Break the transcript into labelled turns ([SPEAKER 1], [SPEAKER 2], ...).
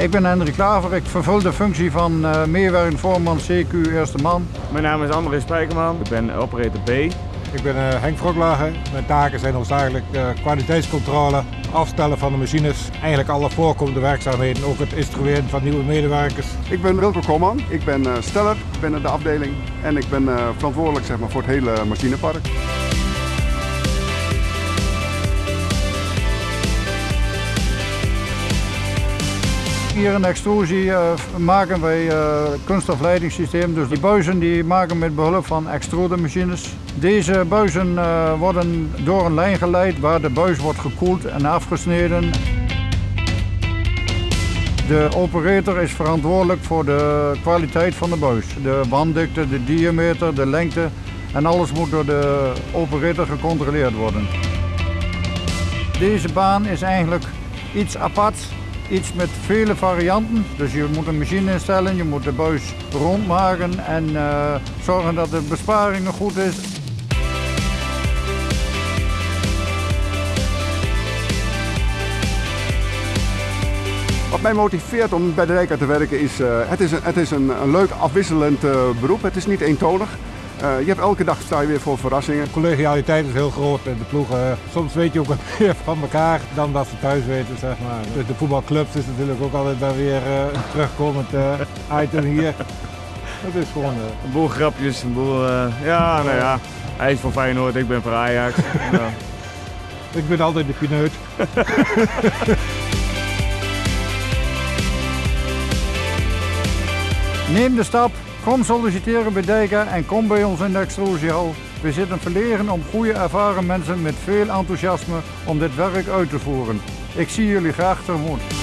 [SPEAKER 1] Ik ben Hendrik Klaver, ik vervul de functie van uh, meewerkend voorman CQ Eerste Man.
[SPEAKER 2] Mijn naam is André Spijkerman, ik ben operator B.
[SPEAKER 3] Ik ben uh, Henk Vroklager. Mijn taken zijn hoofdzakelijk uh, kwaliteitscontrole, afstellen van de machines, eigenlijk alle voorkomende werkzaamheden, ook het instrueren van nieuwe medewerkers.
[SPEAKER 4] Ik ben Wilco Koolman, ik ben uh, steller binnen de afdeling en ik ben verantwoordelijk zeg maar, voor het hele machinepark.
[SPEAKER 1] Hier de extrusie uh, maken wij uh, kunststofleidingssysteem. Dus die buizen die maken met behulp van extrudemachines. Deze buizen uh, worden door een lijn geleid waar de buis wordt gekoeld en afgesneden. De operator is verantwoordelijk voor de kwaliteit van de buis. De wanddikte, de diameter, de lengte en alles moet door de operator gecontroleerd worden. Deze baan is eigenlijk iets apart iets met vele varianten. Dus je moet een machine instellen, je moet de buis rondmaken en uh, zorgen dat de besparing goed is.
[SPEAKER 4] Wat mij motiveert om bij de Rijka te werken is, uh, het is, een, het is een, een leuk afwisselend uh, beroep. Het is niet eentonig. Uh, je hebt elke dag sta je weer voor verrassingen.
[SPEAKER 3] Collegialiteit is heel groot in de ploegen. Soms weet je ook meer van elkaar dan dat ze thuis weten, zeg maar. Dus de voetbalclubs is natuurlijk ook altijd daar weer uh, een terugkomend uh, item hier. Het is gewoon...
[SPEAKER 2] een boel grapjes, een boel... ja, nou ja. Hij is voor Feyenoord, ik ben voor Ajax. ja.
[SPEAKER 3] Ik ben altijd de pineut.
[SPEAKER 1] Neem de stap Kom solliciteren bij Dijka en kom bij ons in de extrusiehal. We zitten verlegen om goede ervaren mensen met veel enthousiasme om dit werk uit te voeren. Ik zie jullie graag tegemoet.